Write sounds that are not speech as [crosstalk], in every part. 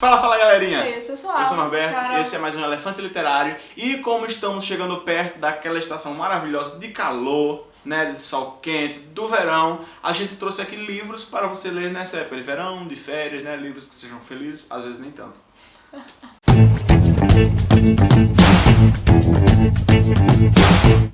Fala, fala galerinha! É isso, pessoal. Eu sou o Norberto, Cara, esse é mais um Elefante Literário e como estamos chegando perto daquela estação maravilhosa de calor, né, de sol quente, do verão, a gente trouxe aqui livros para você ler nessa época de verão, de férias, né, livros que sejam felizes, às vezes nem tanto. [laughs]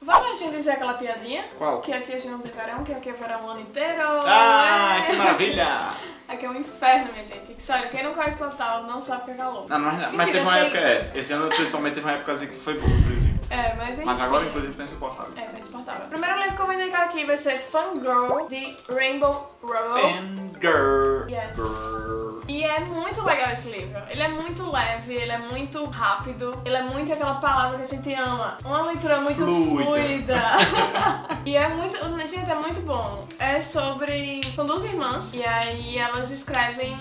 Vamos a gente dizer aquela piadinha? Qual? Que aqui a gente não tem verão, que aqui é verão o ano inteiro. Ah, É. que maravilha! [laughs] Aqui é um inferno, minha gente. Sério, quem não conhece Natal não sabe o que é calor. Não, mas, mas teve uma tem- época, é, esse ano principalmente teve uma época assim que foi bom, friozinho. É, mas enfim. Mas agora inclusive tá insuportável. É, tá insuportável. O primeiro livro que eu vou indicar aqui vai ser Fangirl, de Rainbow Rowell. Fangirl. Yes. Girl. E é muito legal esse livro. Ele é muito leve, ele é muito rápido, ele é muito aquela palavra que a gente ama. Uma leitura muito Fluida. fluida. [laughs] e é muito. Gente, é muito bom. É sobre. São duas irmãs, e aí elas escrevem.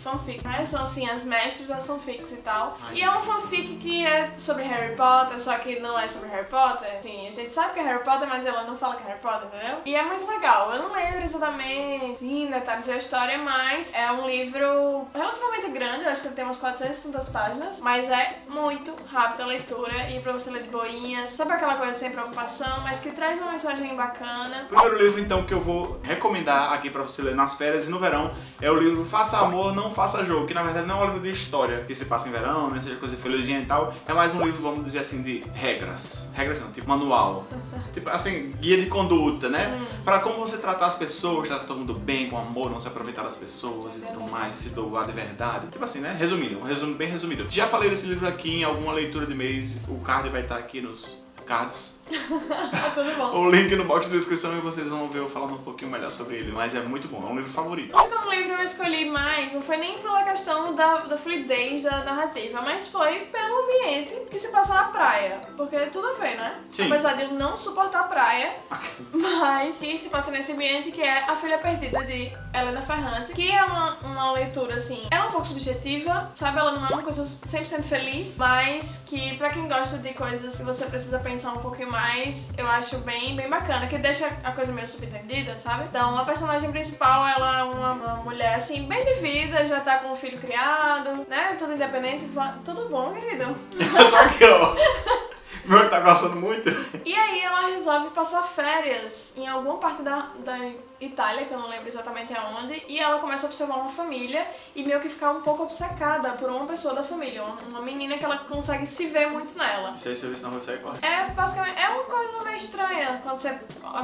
Fanfic, né? São assim, as mestres das fanfics e tal. Ai, e é um fanfic que é sobre Harry Potter, só que não é sobre Harry Potter. Sim, a gente sabe que é Harry Potter, mas ela não fala que é Harry Potter, entendeu? E é muito legal. Eu não lembro exatamente sim, detalhes da história, mas é um livro relativamente grande, acho que tem umas 400 e tantas páginas, mas é muito rápida a leitura e pra você ler de boinhas. Sabe aquela coisa sem preocupação, mas que traz uma mensagem bacana. O primeiro livro, então, que eu vou recomendar aqui pra você ler nas férias e no verão é o livro Faça Amor, Não Faça Jogo, que na verdade não é um livro de história que se passa em verão, né, seja coisa felizinha e tal. É mais um livro, vamos dizer assim, de regras. Regras não, tipo manual. [laughs] tipo assim, guia de conduta, né? Pra como você tratar as pessoas, tratar todo mundo bem, com amor, não se aproveitar das pessoas e tudo mais, se doar de verdade. Tipo assim, né? Resumindo, um resumo bem resumido. Já falei desse livro aqui em alguma leitura de mês, o card vai estar aqui nos cards. [laughs] É tudo bom. O link no box de descrição e vocês vão ver eu falando um pouquinho melhor sobre ele, mas é muito bom, é um livro favorito. O segundo livro eu escolhi mais, não foi nem pela questão da, da fluidez da narrativa, mas foi pelo ambiente que se passa na praia. Porque tudo a ver, né? Sim. Apesar de eu não suportar a praia, mas que se passa nesse ambiente que é A Filha Perdida de Helena Ferrante, que é uma, uma leitura assim, é um pouco subjetiva, sabe? Ela não é uma coisa 100% feliz, mas que pra quem gosta de coisas que você precisa pensar um pouquinho mais, eu acho bem, bem bacana, que deixa a coisa meio subentendida, sabe? Então a personagem principal, ela é uma, uma mulher assim, bem de vida, já tá com o filho criado, né? Tudo independente, tudo bom, querido? Eu [laughs] tô aqui, ó. Meu tá gostando muito. E aí ela resolve passar férias em alguma parte da, da Itália, que eu não lembro exatamente aonde, e ela começa a observar uma família e meio que ficar um pouco obcecada por uma pessoa da família, uma, menina que ela consegue se ver muito nela. Isso aí, se eu ver se não você corre. É basicamente, é uma coisa meio estranha quando você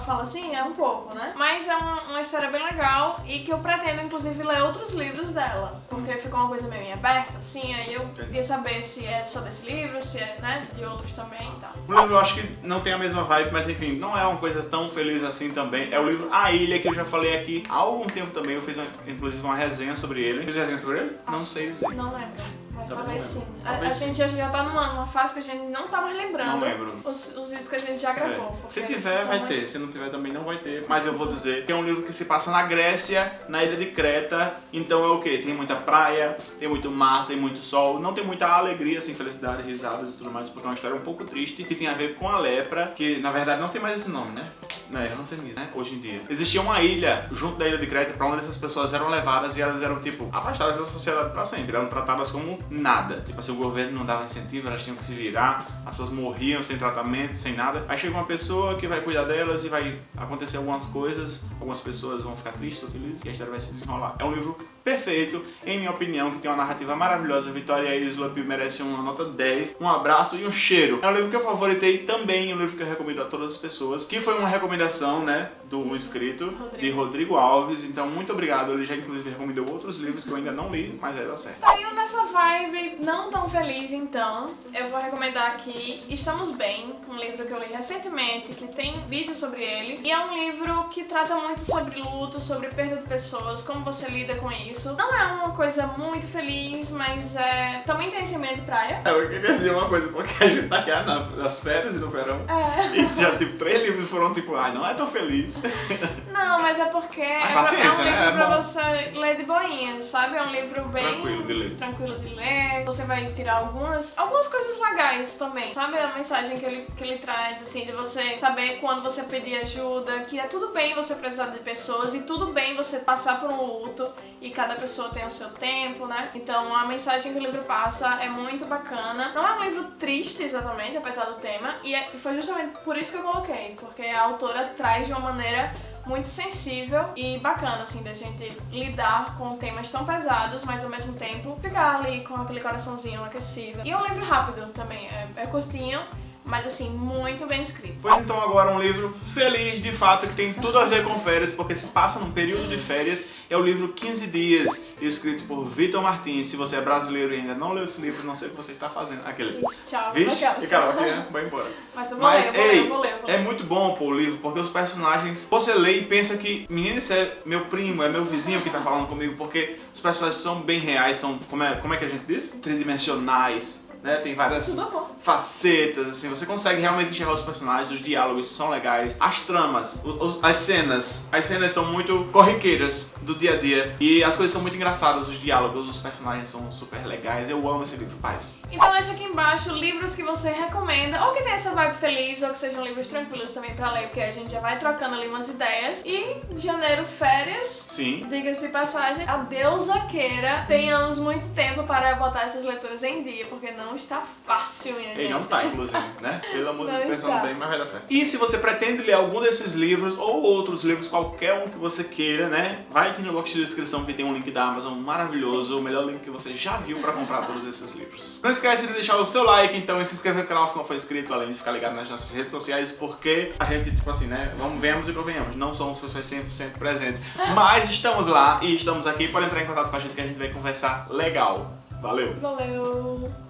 fala assim, é um pouco, né? Mas é uma, uma história bem legal e que eu pretendo inclusive ler outros livros dela, porque ficou uma coisa meio em aberta, assim, aí eu queria saber se é só desse livro, se é, né, de outros também e tal. O livro eu acho que não tem a mesma vibe, mas enfim, não é uma coisa tão feliz assim também. É o livro A Ilha, que eu já falei aqui há algum tempo também. Eu fiz uma- inclusive uma resenha sobre ele. Fiz resenha sobre ele? Não sei dizer. Não lembro, Também talvez não sim. lembro. A, a sim. gente já, tá numa, numa fase que a gente não tá mais lembrando. Não lembro. Os, os vídeos que a gente já gravou. É. Se tiver, vai mais- ter. Se não tiver, também não vai ter. Mas eu vou dizer que é um livro que se passa na Grécia, na ilha de Creta. Então é o quê? Tem muita praia, tem muito mar, tem muito sol. Não tem muita alegria, assim, felicidade, risadas e tudo mais, porque é uma história um pouco triste que tem a ver com a lepra, que na verdade não tem mais esse nome, né? Não, é Hanseníase, né? Hoje em dia. Existia uma ilha junto da ilha de Creta pra onde essas pessoas eram levadas e elas eram, tipo, afastadas da sociedade pra sempre. Eram tratadas como nada. Tipo assim, o governo não dava incentivo, elas tinham que se virar, as pessoas morriam sem tratamento, sem nada. Aí chega uma pessoa que vai cuidar delas e vai acontecer algumas coisas, algumas pessoas vão ficar tristes felizes e a história vai se desenrolar. É um livro perfeito, em minha opinião, que tem uma narrativa maravilhosa. Vitória Islop merece uma nota 10, um abraço e um cheiro. É um livro que eu favoritei também, um livro que eu recomendo a todas as pessoas, que foi uma recomendação, né, do inscrito de Rodrigo Alves. Então, muito obrigado. Ele já inclusive recomendou outros livros que eu ainda não li, mas vai dar certo. Saiu nessa vibe não tão feliz, então eu vou recomendar aqui Estamos Bem, um livro que eu li recentemente, que tem vídeo sobre ele. E é um livro que trata muito sobre luto, sobre perda de pessoas, como você lida com isso. Não é uma coisa muito feliz, mas é... também tem esse ambiente de praia. É, Eu queria dizer uma coisa, porque a gente tá aqui na- nas férias e no verão. É. E já, tipo, três livros foram, tipo, ai, não é tão feliz. [laughs] Não, mas é porque é, é um né? livro É pra você ler de boinha, sabe? É um livro bem Tranquilo de ler. tranquilo de ler. Você vai tirar algumas, algumas coisas legais também. Sabe a mensagem que ele, que ele traz, assim, de você saber quando você pedir ajuda, que é tudo bem você precisar de pessoas e tudo bem você passar por um luto e cada pessoa tem o seu tempo, né? Então a mensagem que o livro passa é muito bacana. Não é um livro triste exatamente, apesar do tema, e, é, e foi justamente por isso que eu coloquei, porque a autora traz de uma maneira muito sensível e bacana, assim, da gente lidar com temas tão pesados, mas ao mesmo tempo ficar ali com aquele coraçãozinho aquecido. E é um livro rápido também, é, é curtinho, mas assim, muito bem escrito. Pois então agora um livro feliz de fato, que tem tudo a ver com férias, porque se passa num período de férias, é o livro 15 Dias, escrito por Vitor Martins. Se você é brasileiro e ainda não leu esse livro, não sei o que você está fazendo. Aqueles. Tchau. Vixe, e Carol, aqui, né? vai embora. Mas eu vou Mas, ler, eu vou ei, ler, eu vou ler, eu vou ler. É muito bom pô, o livro, porque os personagens, você lê e pensa que, menino, esse é meu primo, é meu vizinho que tá falando comigo, porque os personagens são bem reais, são, como é, como é que a gente diz? Tridimensionais, né? Tem várias facetas, assim, você consegue realmente enxergar os personagens, os diálogos são legais, as tramas, os- as cenas, as cenas são muito corriqueiras do dia a dia e as coisas são muito engraçadas, os diálogos, os personagens são super legais, eu amo esse livro, paz. Então deixa aqui embaixo livros que você recomenda, ou que tenha essa vibe feliz, ou que sejam livros tranquilos também pra ler, porque a gente já vai trocando ali umas ideias. E janeiro, férias. Sim. Diga-se de passagem, a deusa queira tenhamos muito tempo para botar essas leituras em dia, porque não está fácil, minha gente. Ele não tá, [laughs] inclusive, né? Pelo amor de Não Deus, pensando está. bem, mas vai dar certo. E se você pretende ler algum desses livros, ou outros livros, qualquer um que você queira, né? Vai aqui no box de descrição que tem um link da Amazon maravilhoso, o melhor link que você já viu pra comprar todos esses livros. Não esquece de deixar o seu like, então, e se inscrever no canal se não for inscrito, além de ficar ligado nas nossas redes sociais, porque a gente, tipo assim, né? Vamos, venhamos e convenhamos, não somos pessoas 100% presentes, mas estamos lá e estamos aqui, pode entrar em contato com a gente que a gente vai conversar legal. Valeu! Valeu!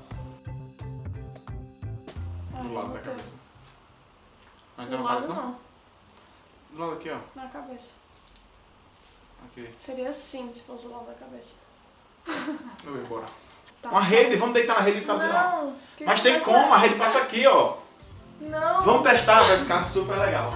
Do lado da cabeça. Mas Do não lado aparece não? não, Do lado aqui, ó. na cabeça. Aqui. Seria assim se fosse do lado da cabeça. Eu vou embora. Tá. Uma rede, vamos deitar na rede e fazer lá. Não! que Mas tem como, a é rede essa? passa aqui, ó. Não! Vamos testar, vai ficar super legal.